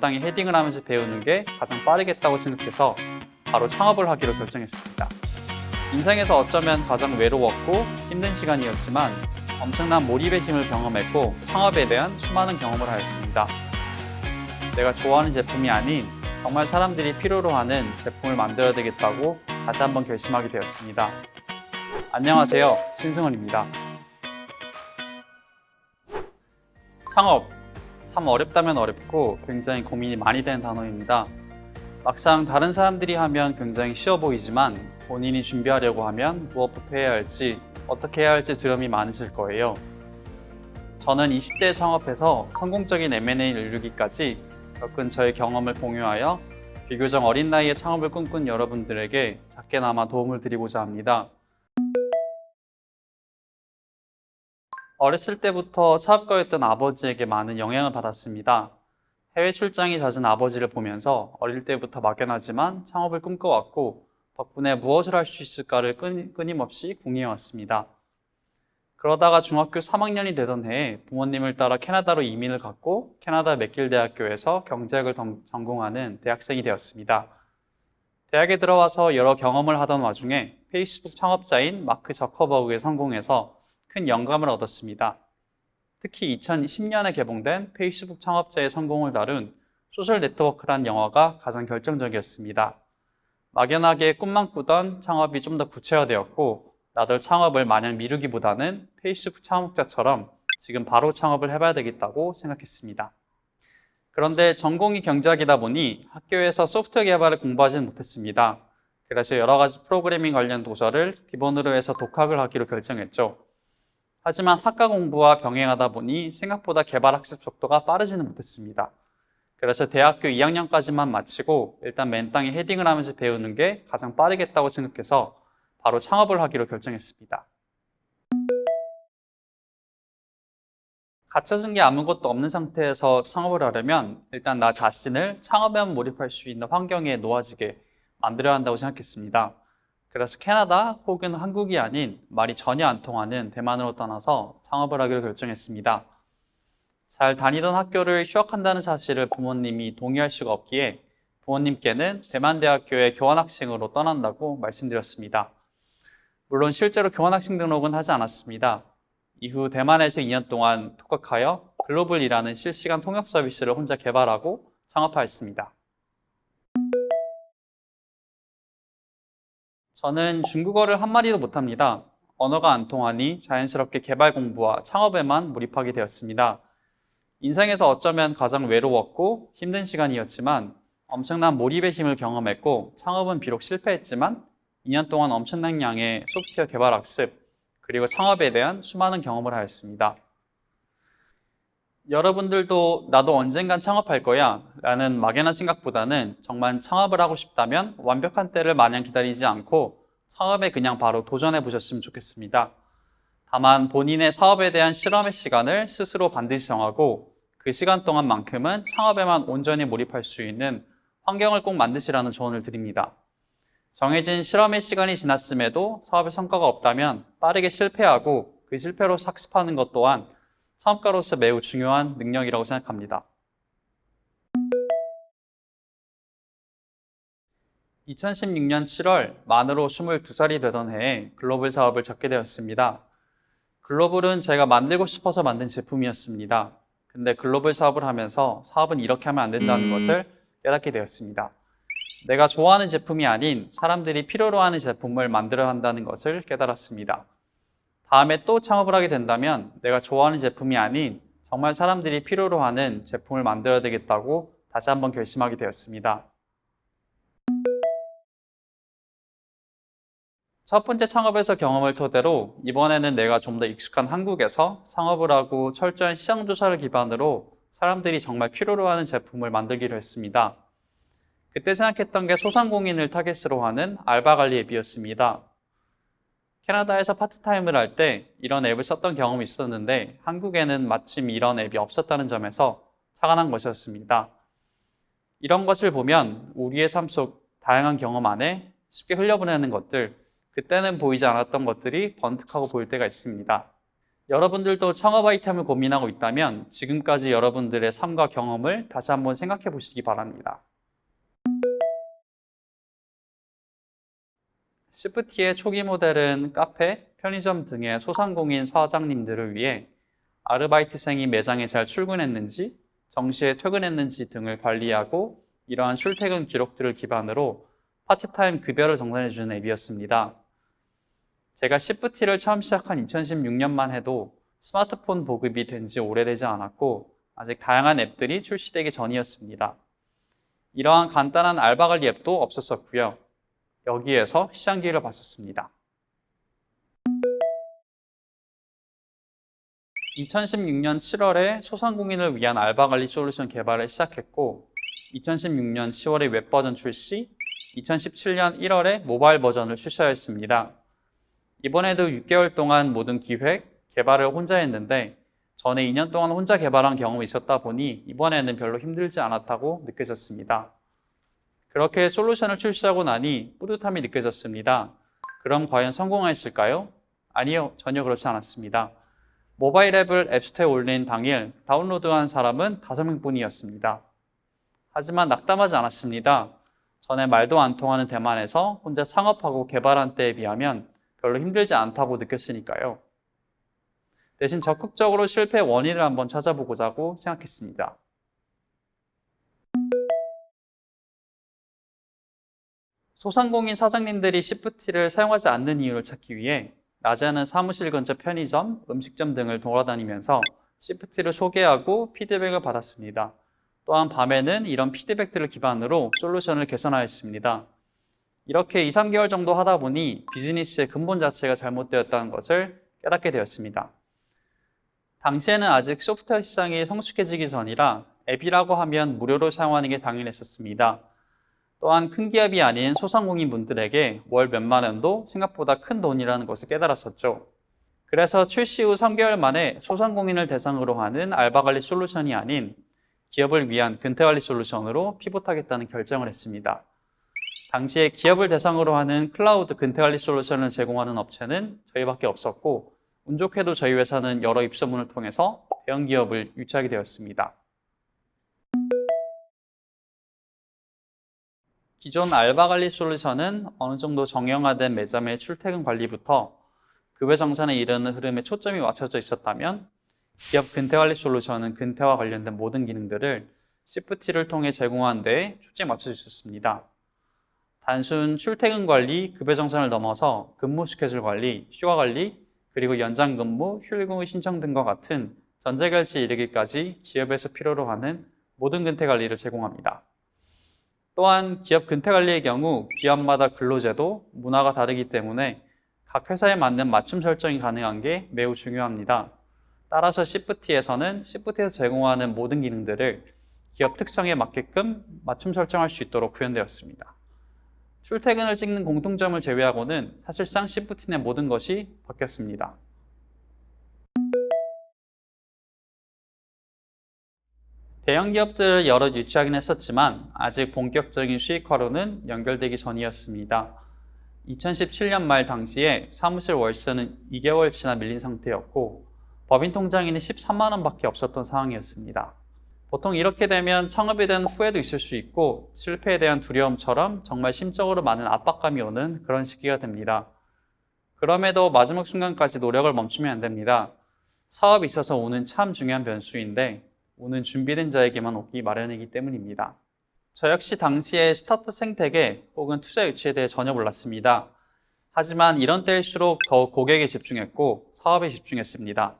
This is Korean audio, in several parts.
맨땅에 헤딩을 하면서 배우는 게 가장 빠르겠다고 생각해서 바로 창업을 하기로 결정했습니다. 인생에서 어쩌면 가장 외로웠고 힘든 시간이었지만 엄청난 몰입의 힘을 경험했고 창업에 대한 수많은 경험을 하였습니다. 내가 좋아하는 제품이 아닌 정말 사람들이 필요로 하는 제품을 만들어야 되겠다고 다시 한번 결심하게 되었습니다. 안녕하세요. 신승원입니다. 창업. 참 어렵다면 어렵고 굉장히 고민이 많이 되는 단어입니다. 막상 다른 사람들이 하면 굉장히 쉬워 보이지만 본인이 준비하려고 하면 무엇부터 해야 할지 어떻게 해야 할지 두려움이 많으실 거예요. 저는 20대 창업해서 성공적인 M&A를 이루기까지 겪은 저의 경험을 공유하여 비교적 어린 나이에 창업을 꿈꾼 여러분들에게 작게나마 도움을 드리고자 합니다. 어렸을 때부터 차업가였던 아버지에게 많은 영향을 받았습니다. 해외 출장이 잦은 아버지를 보면서 어릴 때부터 막연하지만 창업을 꿈꿔왔고 덕분에 무엇을 할 수 있을까를 끊임없이 궁리해왔습니다. 그러다가 중학교 3학년이 되던 해에 부모님을 따라 캐나다로 이민을 갔고 캐나다 맥길 대학교에서 경제학을 전공하는 대학생이 되었습니다. 대학에 들어와서 여러 경험을 하던 와중에 페이스북 창업자인 마크 저커버그에 성공해서 큰 영감을 얻었습니다. 특히 2010년에 개봉된 페이스북 창업자의 성공을 다룬 Social Network란 영화가 가장 결정적이었습니다. 막연하게 꿈만 꾸던 창업이 좀 더 구체화되었고 나도 창업을 마냥 미루기보다는 페이스북 창업자처럼 지금 바로 창업을 해봐야 되겠다고 생각했습니다. 그런데 전공이 경제학이다 보니 학교에서 소프트웨어 개발을 공부하지는 못했습니다. 그래서 여러 가지 프로그래밍 관련 도서를 기본으로 해서 독학을 하기로 결정했죠. 하지만 학과 공부와 병행하다 보니 생각보다 개발 학습 속도가 빠르지는 못했습니다. 그래서 대학교 2학년까지만 마치고 일단 맨 땅에 헤딩을 하면서 배우는 게 가장 빠르겠다고 생각해서 바로 창업을 하기로 결정했습니다. 갖춰진 게 아무것도 없는 상태에서 창업을 하려면 일단 나 자신을 창업에 몰입할 수 있는 환경에 놓아지게 만들어야 한다고 생각했습니다. 그래서 캐나다 혹은 한국이 아닌 말이 전혀 안 통하는 대만으로 떠나서 창업을 하기로 결정했습니다. 잘 다니던 학교를 휴학한다는 사실을 부모님이 동의할 수가 없기에 부모님께는 대만대학교에 교환학생으로 떠난다고 말씀드렸습니다. 물론 실제로 교환학생 등록은 하지 않았습니다. 이후 대만에서 2년 동안 독학하여 글로벌이라는 실시간 통역 서비스를 혼자 개발하고 창업하였습니다. 저는 중국어를 한마디도 못합니다. 언어가 안 통하니 자연스럽게 개발 공부와 창업에만 몰입하게 되었습니다. 인생에서 어쩌면 가장 외로웠고 힘든 시간이었지만 엄청난 몰입의 힘을 경험했고 창업은 비록 실패했지만 2년 동안 엄청난 양의 소프트웨어 개발 학습 그리고 창업에 대한 수많은 경험을 하였습니다. 여러분들도 나도 언젠간 창업할 거야 라는 막연한 생각보다는 정말 창업을 하고 싶다면 완벽한 때를 마냥 기다리지 않고 창업에 그냥 바로 도전해 보셨으면 좋겠습니다. 다만 본인의 사업에 대한 실험의 시간을 스스로 반드시 정하고 그 시간 동안만큼은 창업에만 온전히 몰입할 수 있는 환경을 꼭 만드시라는 조언을 드립니다. 정해진 실험의 시간이 지났음에도 사업의 성과가 없다면 빠르게 실패하고 그 실패로 학습하는 것 또한 창업가로서 매우 중요한 능력이라고 생각합니다. 2016년 7월 만으로 22살이 되던 해에 글로벌 사업을 접게 되었습니다. 글로벌은 제가 만들고 싶어서 만든 제품이었습니다. 근데 글로벌 사업을 하면서 사업은 이렇게 하면 안 된다는 것을 깨닫게 되었습니다. 내가 좋아하는 제품이 아닌 사람들이 필요로 하는 제품을 만들어야 한다는 것을 깨달았습니다. 다음에 또 창업을 하게 된다면 내가 좋아하는 제품이 아닌 정말 사람들이 필요로 하는 제품을 만들어야 되겠다고 다시 한번 결심하게 되었습니다. 첫 번째 창업에서 경험을 토대로 이번에는 내가 좀 더 익숙한 한국에서 창업을 하고 철저한 시장 조사를 기반으로 사람들이 정말 필요로 하는 제품을 만들기로 했습니다. 그때 생각했던 게 소상공인을 타겟으로 하는 알바 관리 앱이었습니다. 캐나다에서 파트타임을 할 때 이런 앱을 썼던 경험이 있었는데 한국에는 마침 이런 앱이 없었다는 점에서 착안한 것이었습니다. 이런 것을 보면 우리의 삶 속 다양한 경험 안에 쉽게 흘려보내는 것들, 그때는 보이지 않았던 것들이 번뜩하고 보일 때가 있습니다. 여러분들도 창업 아이템을 고민하고 있다면 지금까지 여러분들의 삶과 경험을 다시 한번 생각해 보시기 바랍니다. 시프티의 초기 모델은 카페, 편의점 등의 소상공인 사장님들을 위해 아르바이트생이 매장에 잘 출근했는지, 정시에 퇴근했는지 등을 관리하고 이러한 출퇴근 기록들을 기반으로 파트타임 급여를 정산해주는 앱이었습니다. 제가 시프티를 처음 시작한 2016년만 해도 스마트폰 보급이 된 지 오래되지 않았고 아직 다양한 앱들이 출시되기 전이었습니다. 이러한 간단한 알바 관리 앱도 없었었고요. 여기에서 시장기를 봤었습니다. 2016년 7월에 소상공인을 위한 알바 관리 솔루션 개발을 시작했고 2016년 10월에 웹 버전 출시, 2017년 1월에 모바일 버전을 출시하였습니다. 이번에도 6개월 동안 모든 기획, 개발을 혼자 했는데 전에 2년 동안 혼자 개발한 경험이 있었다 보니 이번에는 별로 힘들지 않았다고 느껴졌습니다. 그렇게 솔루션을 출시하고 나니 뿌듯함이 느껴졌습니다. 그럼 과연 성공했을까요? 아니요, 전혀 그렇지 않았습니다. 모바일 앱을 앱스토어에 올린 당일 다운로드한 사람은 5명뿐이었습니다. 하지만 낙담하지 않았습니다. 전에 말도 안 통하는 대만에서 혼자 창업하고 개발한 때에 비하면 별로 힘들지 않다고 느꼈으니까요. 대신 적극적으로 실패 원인을 한번 찾아보고자고 생각했습니다. 소상공인 사장님들이 시프티를 사용하지 않는 이유를 찾기 위해 낮에는 사무실 근처 편의점, 음식점 등을 돌아다니면서 시프티를 소개하고 피드백을 받았습니다. 또한 밤에는 이런 피드백들을 기반으로 솔루션을 개선하였습니다. 이렇게 2, 3개월 정도 하다 보니 비즈니스의 근본 자체가 잘못되었다는 것을 깨닫게 되었습니다. 당시에는 아직 소프트웨어 시장이 성숙해지기 전이라 앱이라고 하면 무료로 사용하는 게 당연했었습니다. 또한 큰 기업이 아닌 소상공인 분들에게 월 몇만 원도 생각보다 큰 돈이라는 것을 깨달았었죠. 그래서 출시 후 3개월 만에 소상공인을 대상으로 하는 알바 관리 솔루션이 아닌 기업을 위한 근태 관리 솔루션으로 피봇하겠다는 결정을 했습니다. 당시에 기업을 대상으로 하는 클라우드 근태 관리 솔루션을 제공하는 업체는 저희밖에 없었고 운 좋게도 저희 회사는 여러 입소문을 통해서 대형 기업을 유치하게 되었습니다. 기존 알바 관리 솔루션은 어느 정도 정형화된 매점의 출퇴근 관리부터 급여 정산에 이르는 흐름에 초점이 맞춰져 있었다면 기업 근태 관리 솔루션은 근태와 관련된 모든 기능들을 CFT를 통해 제공하는 데 초점이 맞춰져 있었습니다. 단순 출퇴근 관리, 급여 정산을 넘어서 근무 스케줄 관리, 휴가 관리, 그리고 연장 근무, 휴일근무 신청 등과 같은 전제결제에 이르기까지 기업에서 필요로 하는 모든 근태 관리를 제공합니다. 또한 기업 근태 관리의 경우 기업마다 근로제도, 문화가 다르기 때문에 각 회사에 맞는 맞춤 설정이 가능한 게 매우 중요합니다. 따라서 시프티에서는 시프티에서 제공하는 모든 기능들을 기업 특성에 맞게끔 맞춤 설정할 수 있도록 구현되었습니다. 출퇴근을 찍는 공통점을 제외하고는 사실상 시프티 내 모든 것이 바뀌었습니다. 대형 기업들을 여러 유치하긴 했었지만 아직 본격적인 수익화로는 연결되기 전이었습니다. 2017년 말 당시에 사무실 월세는 2개월치나 밀린 상태였고 법인 통장에는 13만 원밖에 없었던 상황이었습니다. 보통 이렇게 되면 창업에 대한 후회도 있을 수 있고 실패에 대한 두려움처럼 정말 심적으로 많은 압박감이 오는 그런 시기가 됩니다. 그럼에도 마지막 순간까지 노력을 멈추면 안 됩니다. 사업에 있어서 오는 참 중요한 변수인데 오는 준비된 자에게만 오기 마련이기 때문입니다. 저 역시 당시에 스타트업 생태계 혹은 투자 유치에 대해 전혀 몰랐습니다. 하지만 이런 때일수록 더욱 고객에 집중했고 사업에 집중했습니다.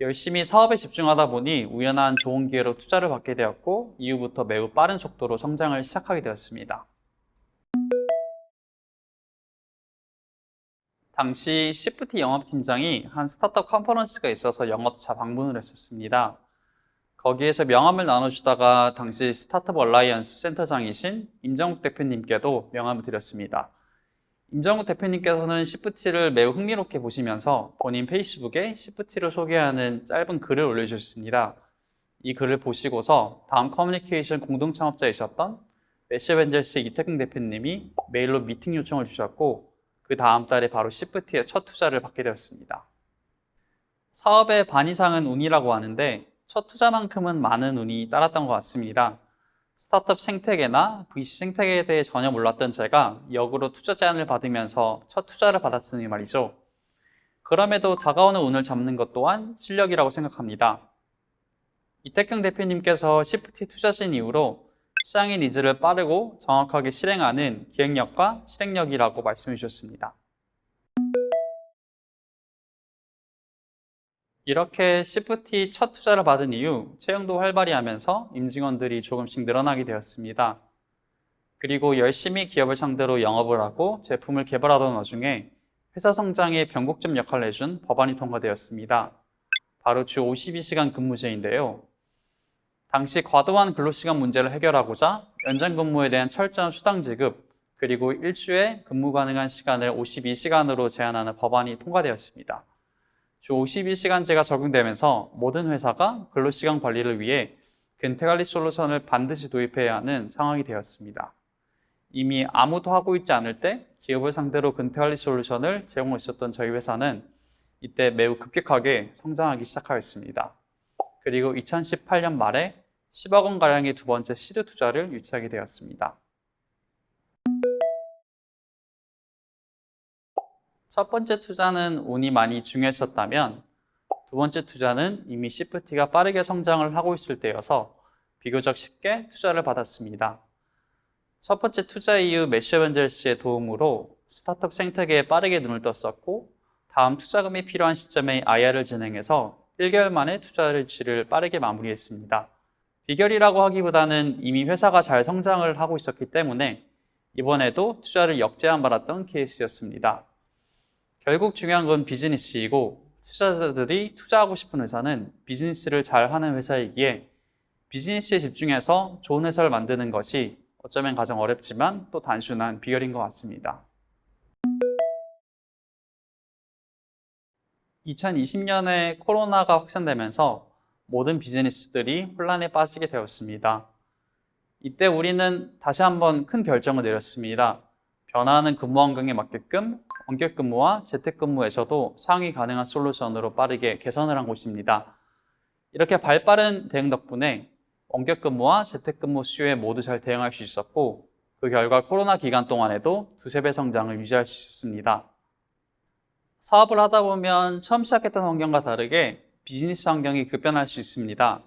열심히 사업에 집중하다 보니 우연한 좋은 기회로 투자를 받게 되었고 이후부터 매우 빠른 속도로 성장을 시작하게 되었습니다. 당시 시프티 영업팀장이 한 스타트업 컨퍼런스가 있어서 영업차 방문을 했었습니다. 거기에서 명함을 나눠주다가 당시 스타트업 얼라이언스 센터장이신 임정욱 대표님께도 명함을 드렸습니다. 임정욱 대표님께서는 시프티를 매우 흥미롭게 보시면서 본인 페이스북에 시프티를 소개하는 짧은 글을 올려주셨습니다. 이 글을 보시고서 다음 커뮤니케이션 공동 창업자이셨던 매쉬업엔젤스 이택경 대표님이 메일로 미팅 요청을 주셨고 그 다음 달에 바로 시프티의 첫 투자를 받게 되었습니다. 사업의 반 이상은 운이라고 하는데 첫 투자만큼은 많은 운이 따랐던 것 같습니다. 스타트업 생태계나 VC 생태계에 대해 전혀 몰랐던 제가 역으로 투자 제안을 받으면서 첫 투자를 받았으니 말이죠. 그럼에도 다가오는 운을 잡는 것 또한 실력이라고 생각합니다. 이택경 대표님께서 시프티 투자하신 이유로 시장의 니즈를 빠르고 정확하게 실행하는 기획력과 실행력이라고 말씀해 주셨습니다. 이렇게 시프티 첫 투자를 받은 이후 채용도 활발히 하면서 임직원들이 조금씩 늘어나게 되었습니다. 그리고 열심히 기업을 상대로 영업을 하고 제품을 개발하던 와중에 회사 성장에 변곡점 역할을 해준 법안이 통과되었습니다. 바로 주 52시간 근무제인데요. 당시 과도한 근로시간 문제를 해결하고자 연장 근무에 대한 철저한 수당 지급, 그리고 일주에 근무 가능한 시간을 52시간으로 제한하는 법안이 통과되었습니다. 주 52시간제가 적용되면서 모든 회사가 근로시간 관리를 위해 근태관리 솔루션을 반드시 도입해야 하는 상황이 되었습니다. 이미 아무도 하고 있지 않을 때 기업을 상대로 근태관리 솔루션을 제공하고 있었던 저희 회사는 이때 매우 급격하게 성장하기 시작하였습니다. 그리고 2018년 말에 10억 원가량의 두 번째 시드 투자를 유치하게 되었습니다. 첫 번째 투자는 운이 많이 중요했었다면 두 번째 투자는 이미 시프티가 빠르게 성장을 하고 있을 때여서 비교적 쉽게 투자를 받았습니다. 첫 번째 투자 이후 매셔 벤젤 씨의 도움으로 스타트업 생태계에 빠르게 눈을 떴었고 다음 투자금이 필요한 시점에 IR을 진행해서 1개월 만에 투자를 지를 빠르게 마무리했습니다. 비결이라고 하기보다는 이미 회사가 잘 성장을 하고 있었기 때문에 이번에도 투자를 역제한 받았던 케이스였습니다. 결국 중요한 건 비즈니스이고 투자자들이 투자하고 싶은 회사는 비즈니스를 잘 하는 회사이기에 비즈니스에 집중해서 좋은 회사를 만드는 것이 어쩌면 가장 어렵지만 또 단순한 비결인 것 같습니다. 2020년에 코로나가 확산되면서 모든 비즈니스들이 혼란에 빠지게 되었습니다. 이때 우리는 다시 한번 큰 결정을 내렸습니다. 변화하는 근무 환경에 맞게끔 원격 근무와 재택 근무에서도 상위 가능한 솔루션으로 빠르게 개선을 한 곳입니다. 이렇게 발빠른 대응 덕분에 원격 근무와 재택 근무 수요에 모두 잘 대응할 수 있었고 그 결과 코로나 기간 동안에도 두세 배 성장을 유지할 수 있었습니다. 사업을 하다 보면 처음 시작했던 환경과 다르게 비즈니스 환경이 급변할 수 있습니다.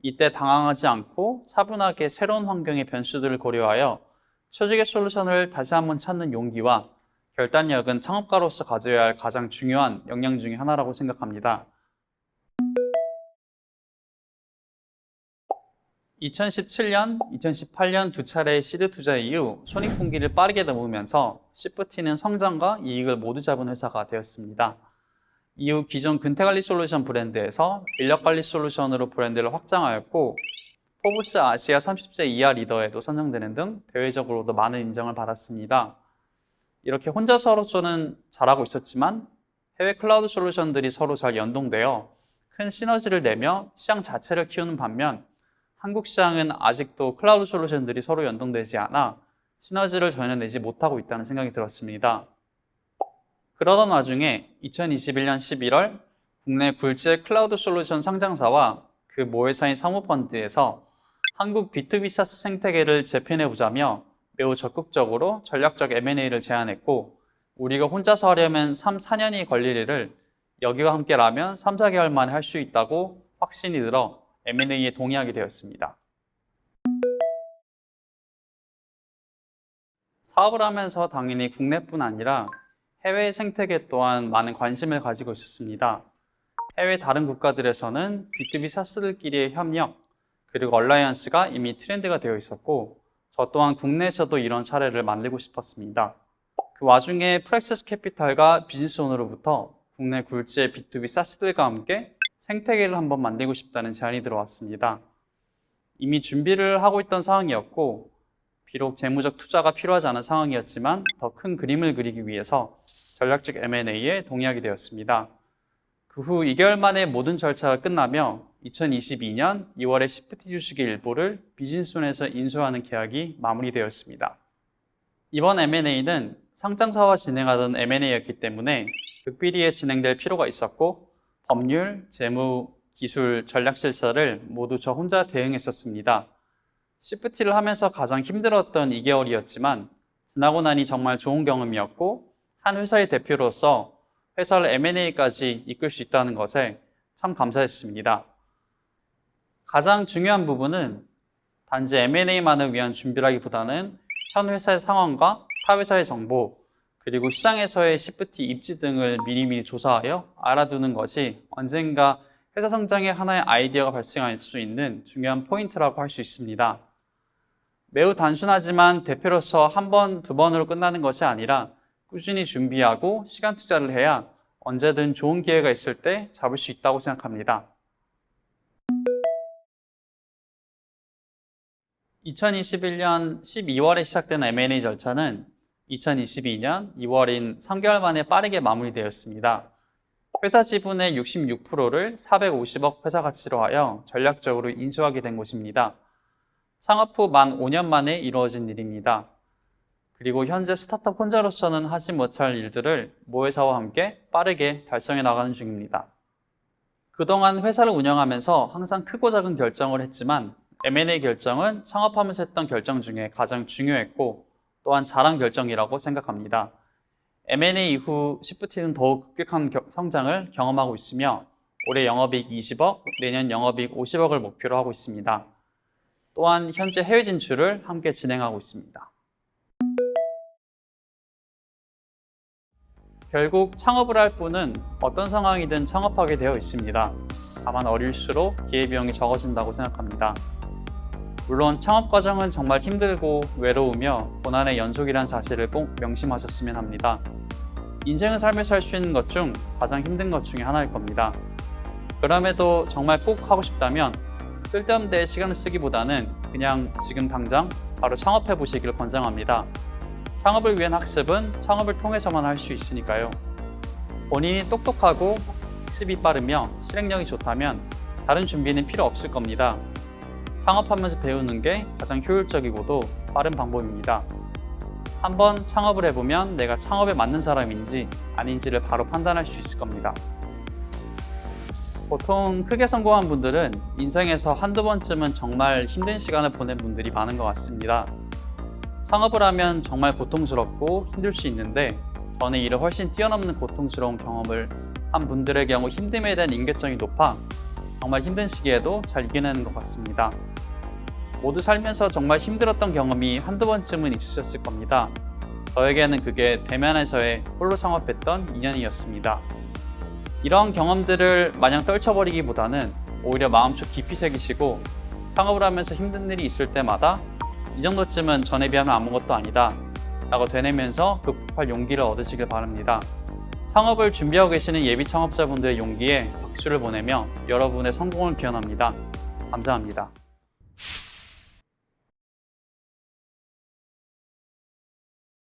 이때 당황하지 않고 차분하게 새로운 환경의 변수들을 고려하여 최적의 솔루션을 다시 한번 찾는 용기와 결단력은 창업가로서 가져야 할 가장 중요한 역량 중의 하나라고 생각합니다. 2017년, 2018년 두 차례의 시드 투자 이후 손익분기를 빠르게 넘으면서 시프티는 성장과 이익을 모두 잡은 회사가 되었습니다. 이후 기존 근태관리 솔루션 브랜드에서 인력관리 솔루션으로 브랜드를 확장하였고 포브스 아시아 30세 이하 리더에도 선정되는 등 대외적으로도 많은 인정을 받았습니다. 이렇게 혼자서로서는 잘하고 있었지만 해외 클라우드 솔루션들이 서로 잘 연동되어 큰 시너지를 내며 시장 자체를 키우는 반면 한국 시장은 아직도 클라우드 솔루션들이 서로 연동되지 않아 시너지를 전혀 내지 못하고 있다는 생각이 들었습니다. 그러던 와중에 2021년 11월 국내 굴지의 클라우드 솔루션 상장사와 그 모회사인 사모펀드에서 한국 B2B 사스 생태계를 재편해 보자며 매우 적극적으로 전략적 M&A를 제안했고 우리가 혼자서 하려면 3, 4년이 걸릴 일을 여기와 함께라면 3, 4개월 만에 할 수 있다고 확신이 들어 M&A에 동의하게 되었습니다. 사업을 하면서 당연히 국내뿐 아니라 해외 생태계 또한 많은 관심을 가지고 있었습니다. 해외 다른 국가들에서는 B2B SaaS들끼리의 협력, 그리고 alliance가 이미 트렌드가 되어 있었고 저 또한 국내에서도 이런 사례를 만들고 싶었습니다. 그 와중에 프랙시스 캐피탈과 비즈니스온으로부터 국내 굴지의 B2B SaaS들과 함께 생태계를 한번 만들고 싶다는 제안이 들어왔습니다. 이미 준비를 하고 있던 상황이었고 비록 재무적 투자가 필요하지 않은 상황이었지만 더 큰 그림을 그리기 위해서 전략적 M&A에 동의하게 되었습니다. 그 후 2개월 만에 모든 절차가 끝나며 2022년 2월에 시프티 주식의 일부를 비즈니스존에서 인수하는 계약이 마무리되었습니다. 이번 M&A는 상장사와 진행하던 M&A였기 때문에 극비리에 진행될 필요가 있었고 법률, 재무, 기술, 전략 실사를 모두 저 혼자 대응했었습니다. 시프티를 하면서 가장 힘들었던 2개월이었지만 지나고 나니 정말 좋은 경험이었고 한 회사의 대표로서 회사를 M&A까지 이끌 수 있다는 것에 참 감사했습니다. 가장 중요한 부분은 단지 M&A만을 위한 준비라기보다는 현 회사의 상황과 타 회사의 정보, 그리고 시장에서의 시프티 입지 등을 미리미리 조사하여 알아두는 것이 언젠가 회사 성장의 하나의 아이디어가 발생할 수 있는 중요한 포인트라고 할 수 있습니다. 매우 단순하지만 대표로서 한 번, 두 번으로 끝나는 것이 아니라 꾸준히 준비하고 시간 투자를 해야 언제든 좋은 기회가 있을 때 잡을 수 있다고 생각합니다. 2021년 12월에 시작된 M&A 절차는 2022년 2월인 3개월 만에 빠르게 마무리되었습니다. 회사 지분의 66%를 450억 회사 가치로 하여 전략적으로 인수하게 된 것입니다. 창업 후 만 5년 만에 이루어진 일입니다. 그리고 현재 스타트업 혼자로서는 하지 못할 일들을 모회사와 함께 빠르게 달성해 나가는 중입니다. 그동안 회사를 운영하면서 항상 크고 작은 결정을 했지만 M&A 결정은 창업하면서 했던 결정 중에 가장 중요했고 또한 잘한 결정이라고 생각합니다. M&A 이후 시프티는 더욱 급격한 겨- 성장을 경험하고 있으며 올해 영업이익 20억, 내년 영업이익 50억을 목표로 하고 있습니다. 또한 현재 해외 진출을 함께 진행하고 있습니다. 결국 창업을 할 분은 어떤 상황이든 창업하게 되어 있습니다. 다만 어릴수록 기회비용이 적어진다고 생각합니다. 물론 창업 과정은 정말 힘들고 외로우며 고난의 연속이란 사실을 꼭 명심하셨으면 합니다. 인생을 살면서 할 수 있는 것 중 가장 힘든 것 중에 하나일 겁니다. 그럼에도 정말 꼭 하고 싶다면 쓸데없는 데 시간을 쓰기보다는 그냥 지금 당장 바로 창업해 보시기를 권장합니다. 창업을 위한 학습은 창업을 통해서만 할 수 있으니까요. 본인이 똑똑하고 학습이 빠르며 실행력이 좋다면 다른 준비는 필요 없을 겁니다. 창업하면서 배우는 게 가장 효율적이고도 빠른 방법입니다. 한번 창업을 해보면 내가 창업에 맞는 사람인지 아닌지를 바로 판단할 수 있을 겁니다. 보통 크게 성공한 분들은 인생에서 한두 번쯤은 정말 힘든 시간을 보낸 분들이 많은 것 같습니다. 창업을 하면 정말 고통스럽고 힘들 수 있는데 저는 이를 훨씬 뛰어넘는 고통스러운 경험을 한 분들의 경우 힘듦에 대한 인계점이 높아 정말 힘든 시기에도 잘 이겨내는 것 같습니다. 모두 살면서 정말 힘들었던 경험이 한두 번쯤은 있으셨을 겁니다. 저에게는 그게 대면에서의 홀로 창업했던 2년이었습니다. 이런 경험들을 마냥 떨쳐버리기보다는 오히려 마음속 깊이 새기시고 창업을 하면서 힘든 일이 있을 때마다 이 정도쯤은 전에 비하면 아무것도 아니다 라고 되뇌면서 극복할 용기를 얻으시길 바랍니다. 창업을 준비하고 계시는 예비 창업자분들의 용기에 박수를 보내며 여러분의 성공을 기원합니다. 감사합니다.